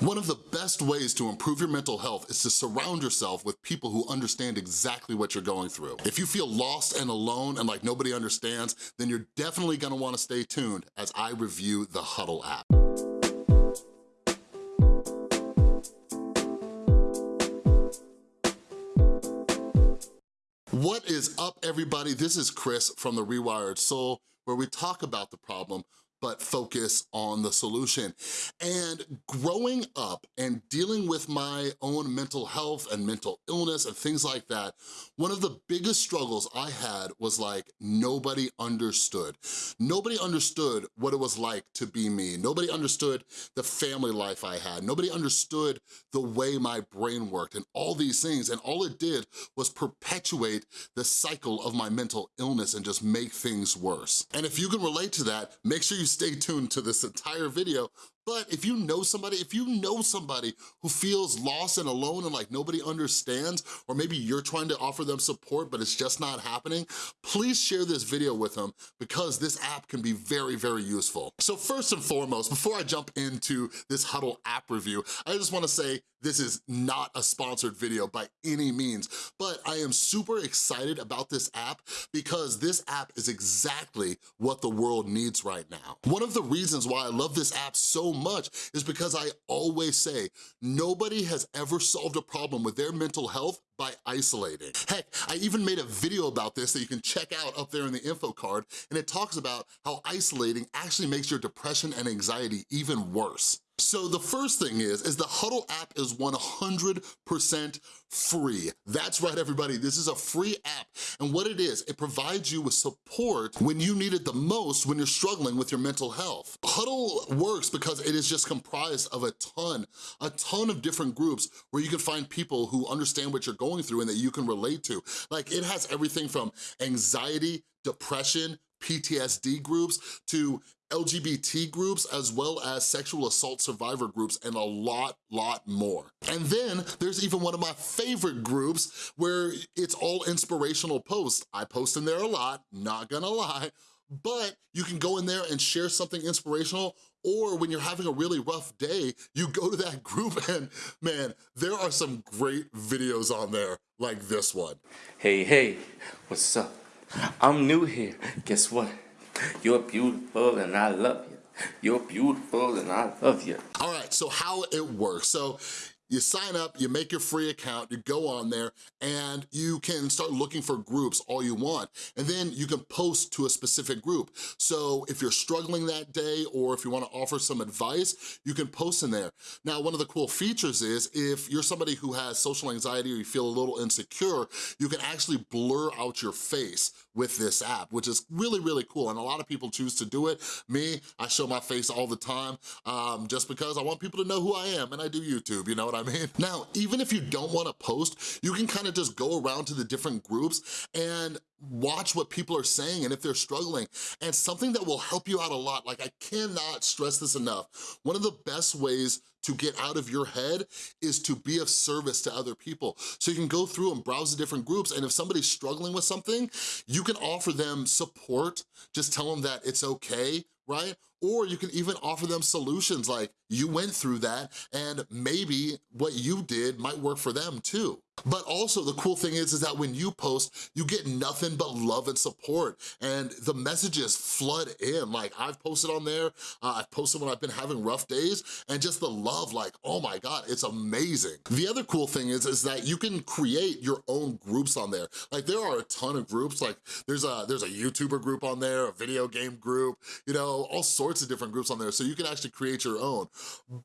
One of the best ways to improve your mental health is to surround yourself with people who understand exactly what you're going through. If you feel lost and alone and like nobody understands, then you're definitely gonna wanna stay tuned as I review the Huddle app. What is up, everybody? This is Chris from The Rewired Soul, where we talk about the problem, but focus on the solution. And growing up and dealing with my own mental health and mental illness and things like that, one of the biggest struggles I had was like, nobody understood. Nobody understood what it was like to be me. Nobody understood the family life I had. Nobody understood the way my brain worked and all these things. And all it did was perpetuate the cycle of my mental illness and just make things worse. And if you can relate to that, make sure you stay tuned to this entire video but if you know somebody, if you know somebody who feels lost and alone and like nobody understands, or maybe you're trying to offer them support but it's just not happening, please share this video with them because this app can be very, very useful. So first and foremost, before I jump into this Huddle app review, I just wanna say this is not a sponsored video by any means, but I am super excited about this app because this app is exactly what the world needs right now. One of the reasons why I love this app so much is because I always say, nobody has ever solved a problem with their mental health by isolating. Heck, I even made a video about this that you can check out up there in the info card, and it talks about how isolating actually makes your depression and anxiety even worse. So the first thing is, is the Huddle app is 100% free. That's right, everybody, this is a free app. And what it is, it provides you with support when you need it the most when you're struggling with your mental health. Huddle works because it is just comprised of a ton, a ton of different groups where you can find people who understand what you're going through and that you can relate to. Like it has everything from anxiety, depression, PTSD groups to LGBT groups as well as sexual assault survivor groups and a lot, lot more. And then there's even one of my favorite groups where it's all inspirational posts. I post in there a lot, not gonna lie, but you can go in there and share something inspirational or when you're having a really rough day, you go to that group and man, there are some great videos on there like this one. Hey, hey, what's up? I'm new here. Guess what? You're beautiful and I love you. You're beautiful and I love you. All right, so how it works. So you sign up, you make your free account, you go on there, and you can start looking for groups all you want. And then you can post to a specific group. So if you're struggling that day, or if you wanna offer some advice, you can post in there. Now, one of the cool features is if you're somebody who has social anxiety or you feel a little insecure, you can actually blur out your face with this app, which is really, really cool. And a lot of people choose to do it. Me, I show my face all the time um, just because I want people to know who I am and I do YouTube, you know what I mean? Now, even if you don't wanna post, you can kind of just go around to the different groups and watch what people are saying and if they're struggling. And something that will help you out a lot, like I cannot stress this enough, one of the best ways to get out of your head is to be of service to other people. So you can go through and browse the different groups and if somebody's struggling with something, you can offer them support, just tell them that it's okay, right? Or you can even offer them solutions like you went through that and maybe what you did might work for them too. But also the cool thing is, is that when you post, you get nothing but love and support and the messages flood in. Like I've posted on there, uh, I've posted when I've been having rough days and just the love like, oh my God, it's amazing. The other cool thing is, is that you can create your own groups on there. Like there are a ton of groups, like there's a, there's a YouTuber group on there, a video game group, you know, all sorts of different groups on there. So you can actually create your own.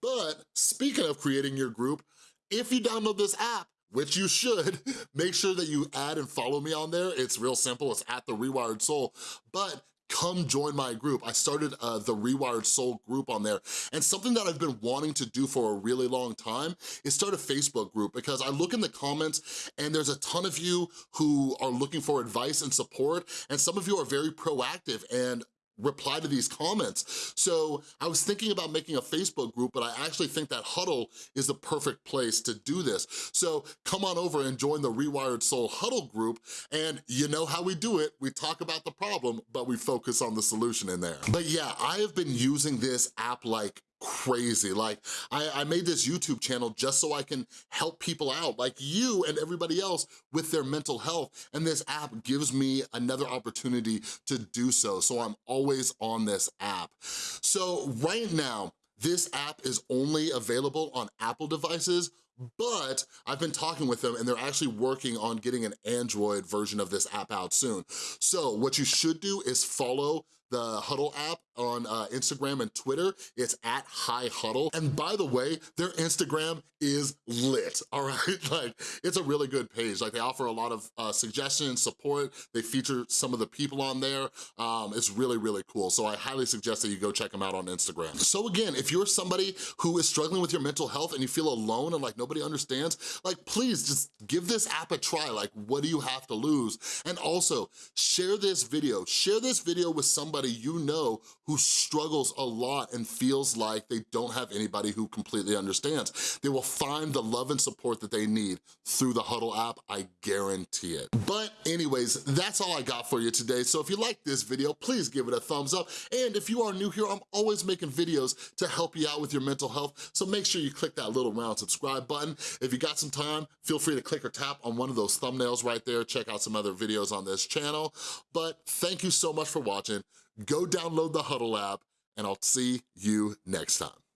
But speaking of creating your group, if you download this app, which you should, make sure that you add and follow me on there. It's real simple, it's at The Rewired Soul. But come join my group. I started uh, the Rewired Soul group on there. And something that I've been wanting to do for a really long time is start a Facebook group because I look in the comments and there's a ton of you who are looking for advice and support and some of you are very proactive and reply to these comments. So I was thinking about making a Facebook group, but I actually think that Huddle is the perfect place to do this. So come on over and join the Rewired Soul Huddle group, and you know how we do it. We talk about the problem, but we focus on the solution in there. But yeah, I have been using this app like crazy. Like, I, I made this YouTube channel just so I can help people out, like you and everybody else with their mental health, and this app gives me another opportunity to do so, so I'm always on this app. So right now, this app is only available on Apple devices, but I've been talking with them and they're actually working on getting an Android version of this app out soon. So what you should do is follow the Huddle app on uh, Instagram and Twitter. It's at High Huddle. And by the way, their Instagram is lit, all right? Like, it's a really good page. Like, they offer a lot of uh, suggestions, support. They feature some of the people on there. Um, it's really, really cool. So I highly suggest that you go check them out on Instagram. So again, if you're somebody who is struggling with your mental health and you feel alone and like nobody understands, like, please just give this app a try. Like, what do you have to lose? And also, share this video. Share this video with somebody you know who struggles a lot and feels like they don't have anybody who completely understands. They will find the love and support that they need through the Huddle app, I guarantee it. But anyways, that's all I got for you today. So if you like this video, please give it a thumbs up. And if you are new here, I'm always making videos to help you out with your mental health. So make sure you click that little round subscribe button. If you got some time, feel free to click or tap on one of those thumbnails right there. Check out some other videos on this channel. But thank you so much for watching. Go download the Huddle app and I'll see you next time.